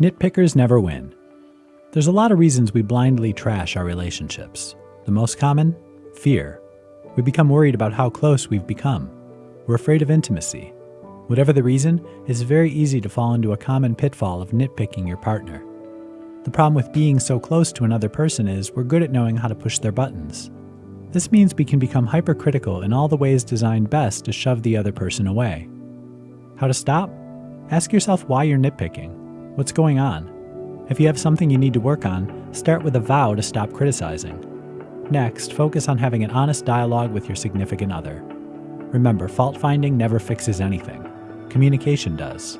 Nitpickers never win. There's a lot of reasons we blindly trash our relationships. The most common? Fear. We become worried about how close we've become. We're afraid of intimacy. Whatever the reason, it's very easy to fall into a common pitfall of nitpicking your partner. The problem with being so close to another person is we're good at knowing how to push their buttons. This means we can become hypercritical in all the ways designed best to shove the other person away. How to stop? Ask yourself why you're nitpicking. What's going on? If you have something you need to work on, start with a vow to stop criticizing. Next, focus on having an honest dialogue with your significant other. Remember, fault finding never fixes anything, communication does.